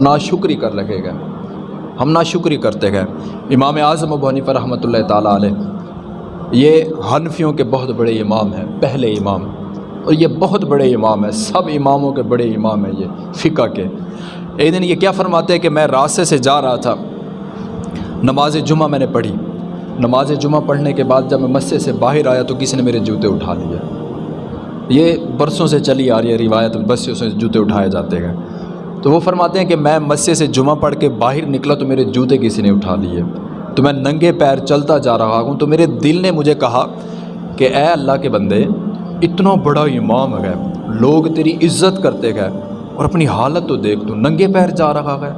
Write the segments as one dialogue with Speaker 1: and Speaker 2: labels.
Speaker 1: ناشکری کر لگے گا۔ ہم ناشکری کرتے گئے امام اعظم ابو حنیفہ رحمۃ اللہ تعالیٰ علیہ، یہ حنفیوں کے بہت بڑے امام ہیں، پہلے امام۔ اور یہ بہت بڑے امام ہیں، سب اماموں کے بڑے امام ہیں یہ، فقہ کے۔ ایک دن یہ کیا فرماتے ہیں کہ میں راستے سے جا رہا تھا۔ نماز جمعہ میں نے پڑھی۔ نماز جمعہ پڑھنے کے بعد جب میں مسجد سے باہر آیا تو کسی نے میرے جوتے اٹھا لیا یہ برسوں سے چلی آ رہی ہے، روایت بسوں سے جوتے اٹھائے جاتے ہیں۔ تو وہ فرماتے ہیں کہ میں مسجد سے جمعہ پڑھ کے باہر نکلا تو میرے جوتے کسی نے اٹھا لیے۔ تو میں ننگے پیر چلتا جا رہا ہوں تو میرے دل نے مجھے کہا کہ اے اللہ کے بندے، اتنا بڑا امام ہے، لوگ تیری عزت کرتے گئے اور اپنی حالت تو دیکھ تو ننگے پیر جا رہا ہے۔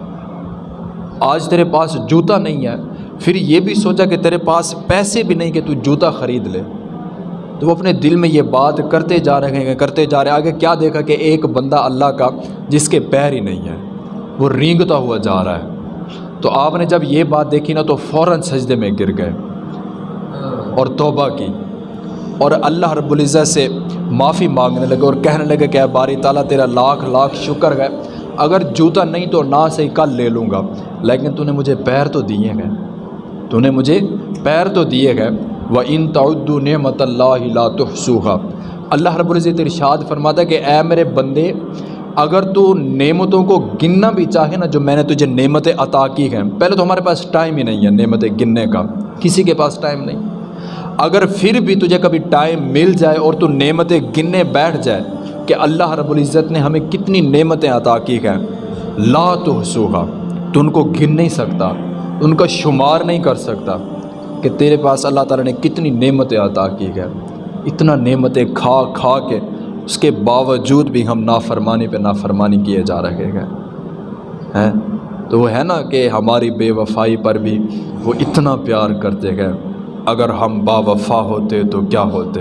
Speaker 1: آج تیرے پاس جوتا نہیں ہے، پھر یہ بھی سوچا کہ تیرے پاس پیسے بھی نہیں کہ تو جوتا خرید لے۔ تو وہ اپنے دل میں یہ بات کرتے جا رہے ہیں، کرتے جا رہے ہیں۔ آگے کیا دیکھا کہ ایک بندہ اللہ کا، جس کے پیر ہی نہیں ہے، وہ رینگتا ہوا جا رہا ہے۔ تو آپ نے جب یہ بات دیکھی نا تو فوراً سجدے میں گر گئے اور توبہ کی۔ اور اللہ رب العزت سے معافی مانگنے لگے اور کہنے لگے کہ اے باری تعالیٰ، تیرا لاکھ لاکھ شکر ہے۔ اگر جوتا نہیں تو نہ سے کل لے لوں گا، لیکن تو نے مجھے پیر تو دیے گئے تو نے مجھے پیر تو دیے گئے و ان تعدو نعمت اللہ لا تحصوها۔ اللہ رب العزت ارشاد فرماتا ہے کہ اے میرے بندے، اگر تو نعمتوں کو گننا بھی چاہے نا، جو میں نے تجھے نعمتیں عطا کی ہیں، پہلے تو ہمارے پاس ٹائم ہی نہیں ہے نعمتیں گننے کا۔ کسی کے پاس ٹائم نہیں۔ اگر پھر بھی تجھے کبھی ٹائم مل جائے اور تو نعمتیں گننے بیٹھ جائے کہ اللہ رب العزت نے ہمیں کتنی نعمتیں عطا کی ہیں، لا تحصوها۔ تو ان کو گن نہیں سکتا، ان کا شمار نہیں کر سکتا۔ کہ تیرے پاس اللہ تعالیٰ نے کتنی نعمتیں عطا کی ہے اتنا نعمتیں کھا کھا کے اس کے باوجود بھی ہم نافرمانی پہ نافرمانی کیے جا رہے ہیں۔ ہیں؟ تو وہ ہے نا کہ ہماری بے وفائی پر بھی وہ اتنا پیار کرتے گئے اگر ہم با وفا ہوتے تو کیا ہوتے؟